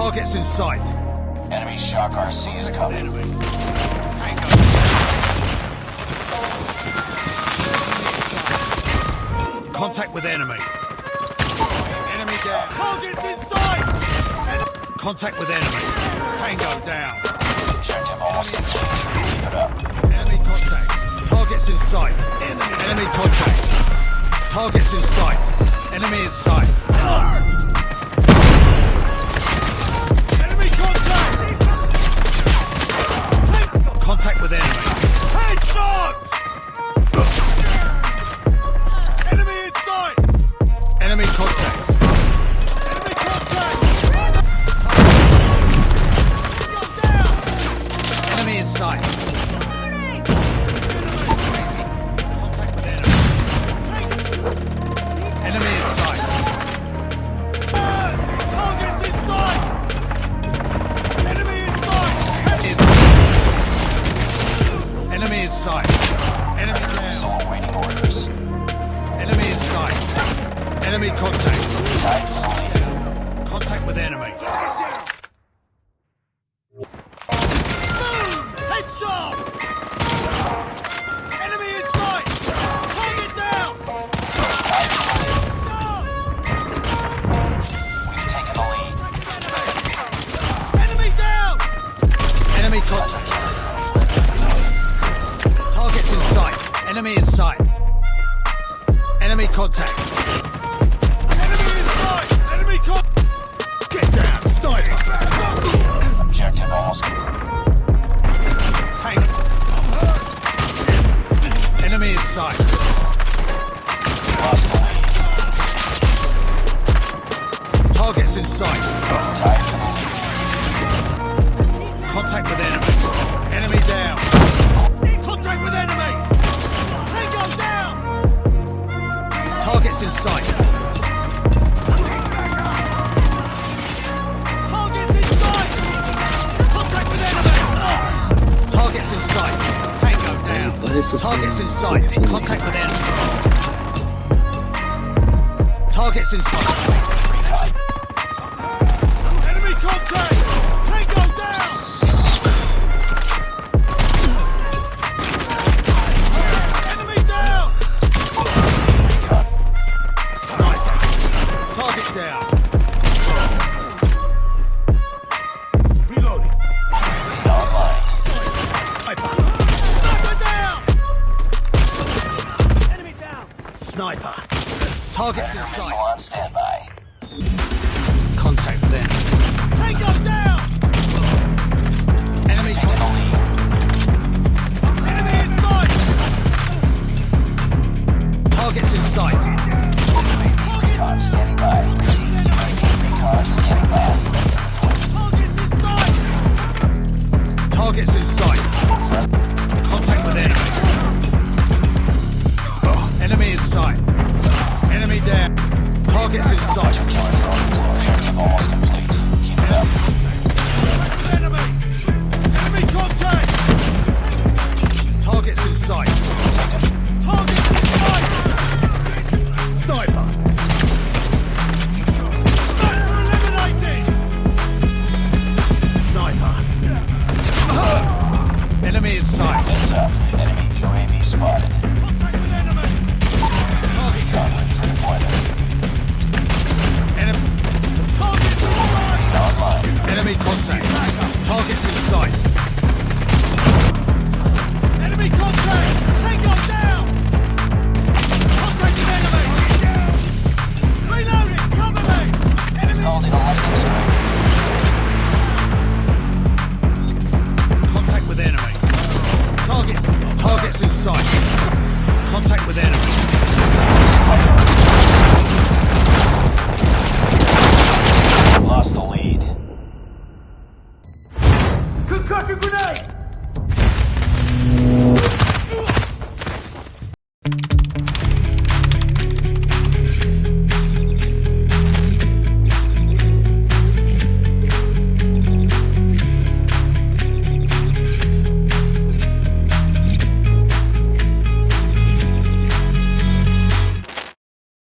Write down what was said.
Targets in sight. Enemy Shock RC is coming. Contact with enemy. Enemy down. Targets in sight! Contact with enemy. Tango down. Objective almost complete. Keep it up. Enemy contact. Targets in sight. Enemy, enemy contact. Targets in sight. Enemy in sight. Contact with enemy. Enemy down. Awaiting orders. Enemy in sight. Enemy contact. Contact with enemy. Enemy in sight. Enemy contact. Enemy in sight! Enemy contact! Get down, sniper! Objective almost Tank. Enemy in sight. lost. Targets in sight. Contact with. Enemy Targets in sight. Targets in sight. Contact with enemy. Targets in sight. Tango down. Targets in sight. Contact with enemy. Targets in sight. Sniper! Targets in sight! Contact them! Tango down!